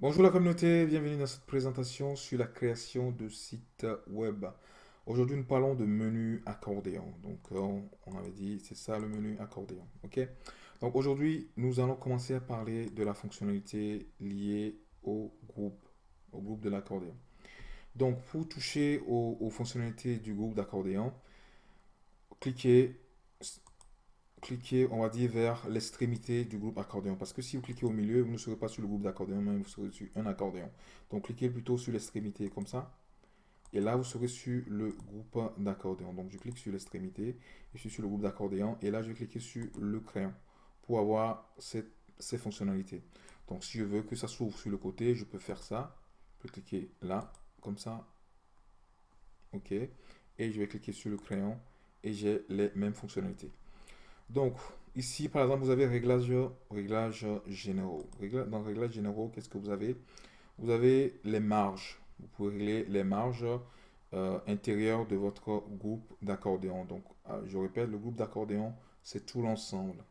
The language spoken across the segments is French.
Bonjour la communauté, bienvenue dans cette présentation sur la création de sites web. Aujourd'hui, nous parlons de menu accordéon. Donc, euh, on avait dit, c'est ça le menu accordéon. Donc, aujourd'hui, nous allons commencer à parler de la fonctionnalité liée au groupe, au groupe de l'accordéon. Donc, pour toucher aux fonctionnalités du groupe d'accordéon, cliquez cliquez, on va dire, vers l'extrémité du groupe accordéon. Parce que si vous cliquez au milieu, vous ne serez pas sur le groupe d'accordéon, mais vous serez sur un accordéon. Donc, cliquez plutôt sur l'extrémité comme ça. Et là, vous serez sur le groupe d'accordéon. Donc, je clique sur l'extrémité. Je suis sur le groupe d'accordéon. Et là, je vais cliquer sur le crayon pour avoir cette, ces fonctionnalités. Donc, si je veux que ça s'ouvre sur le côté, je peux faire ça. Je peux cliquer là, comme ça. OK. Et je vais cliquer sur le crayon et j'ai les mêmes fonctionnalités. Donc, ici, par exemple, vous avez réglages réglage généraux. Dans réglages généraux, qu'est-ce que vous avez? Vous avez les marges. Vous pouvez régler les marges euh, intérieures de votre groupe d'accordéon. Donc, euh, je répète, le groupe d'accordéon, c'est tout l'ensemble.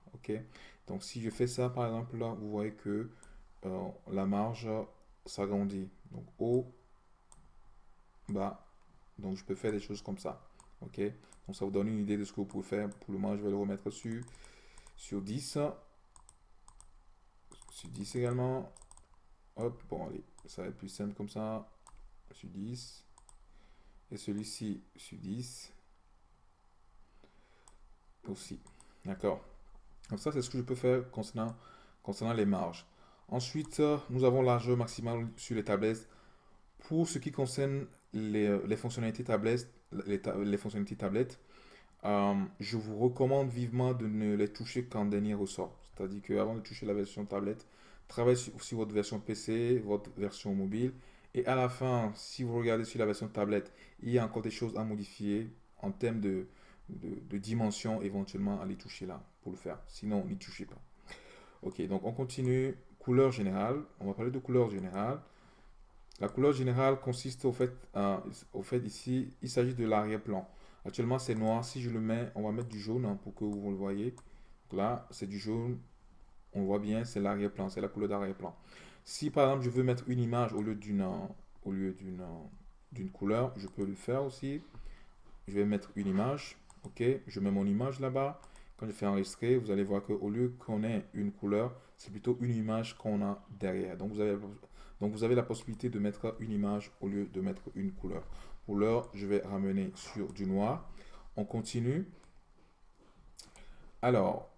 Donc, si je fais ça, par exemple, là, vous voyez que euh, la marge s'agrandit. Donc, haut, bas. Donc, je peux faire des choses comme ça. Ok? Donc ça vous donne une idée de ce que vous pouvez faire. Pour le moment, je vais le remettre sur, sur 10. Sur 10 également. Hop, bon, allez, ça va être plus simple comme ça. Sur 10. Et celui-ci sur 10. Aussi. D'accord. Donc ça, c'est ce que je peux faire concernant, concernant les marges. Ensuite, nous avons largeur maximale sur les tablettes. Pour ce qui concerne les, les fonctionnalités tablettes, les, fonctionnalités tablettes, euh, je vous recommande vivement de ne les toucher qu'en dernier ressort. C'est-à-dire qu'avant de toucher la version tablette, travaillez sur, votre version PC, votre version mobile. Et à la fin, si vous regardez sur la version tablette, il y a encore des choses à modifier en termes de, de, de dimension, éventuellement à les toucher là pour le faire. Sinon, n'y touchez pas. Ok, donc on continue. Couleur générale. On va parler de couleur générale. La couleur générale consiste au fait, euh, au fait ici, il s'agit de l'arrière-plan. Actuellement, c'est noir. Si je le mets, on va mettre du jaune hein, pour que vous le voyez. là, c'est du jaune. On voit bien, c'est l'arrière-plan, c'est la couleur d'arrière-plan. Si par exemple, je veux mettre une image au lieu d'une au couleur, je peux le faire aussi. Je vais mettre une image. OK, je mets mon image là-bas. Quand je fais enregistrer, vous allez voir qu'au lieu qu'on ait une couleur, c'est plutôt une image qu'on a derrière. Donc vous avez donc vous avez la possibilité de mettre une image au lieu de mettre une couleur. Pour l'heure, je vais ramener sur du noir. On continue. Alors,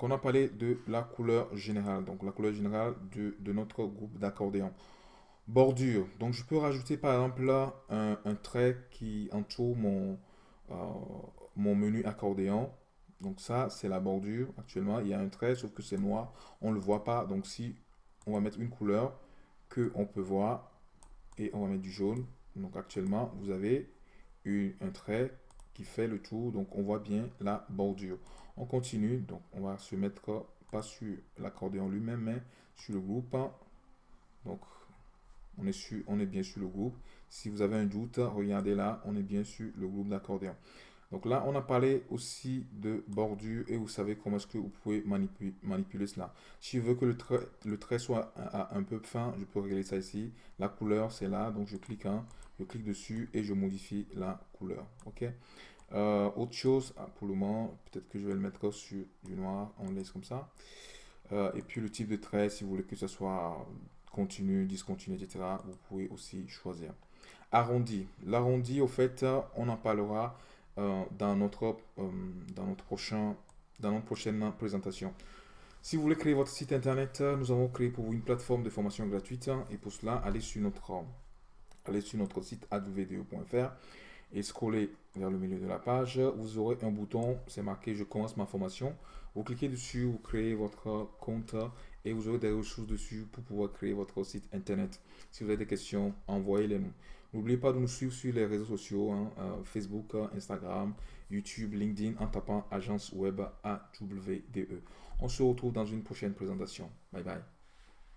on a parlé de la couleur générale. Donc la couleur générale de, notre groupe d'accordéon. Bordure. Donc je peux rajouter par exemple là un, trait qui entoure mon, euh, mon menu accordéon. Donc ça, c'est la bordure. Actuellement, il y a un trait, sauf que c'est noir. On ne le voit pas. Donc si on va mettre une couleur, que on peut voir et on va mettre du jaune. Donc actuellement, vous avez un trait qui fait le tour. Donc on voit bien la bordure. On continue. Donc on va se mettre pas sur l'accordéon lui-même, mais sur le groupe. Donc on est, sur, on est bien sur le groupe. Si vous avez un doute, regardez là, on est bien sur le groupe d'accordéon. Donc là, on a parlé aussi de bordure et vous savez comment est-ce que vous pouvez manipuler, cela. Si je veux que le trait, soit un, peu fin, je peux régler ça ici. La couleur, c'est là, donc je clique, je clique dessus et je modifie la couleur. Ok? Euh, autre chose, ah, pour le moment, peut-être que je vais le mettre sur du noir, on laisse comme ça. Euh, et puis le type de trait, si vous voulez que ce soit continu, discontinu, etc., vous pouvez aussi choisir. Arrondi. L'arrondi, au fait, on en parlera euh, dans, notre, euh, dans, notre prochain, dans notre prochaine présentation. Si vous voulez créer votre site internet, nous avons créé pour vous une plateforme de formation gratuite. Et pour cela, allez sur notre, allez sur notre site advdo.fr et scrollez vers le milieu de la page. Vous aurez un bouton, c'est marqué « Je commence ma formation ». Vous cliquez dessus, vous créez votre compte et vous aurez des ressources dessus pour pouvoir créer votre site internet. Si vous avez des questions, envoyez-les nous. N'oubliez pas de nous suivre sur les réseaux sociaux, hein, euh, Facebook, Instagram, YouTube, LinkedIn en tapant agence web AWDE. On se retrouve dans une prochaine présentation. Bye bye.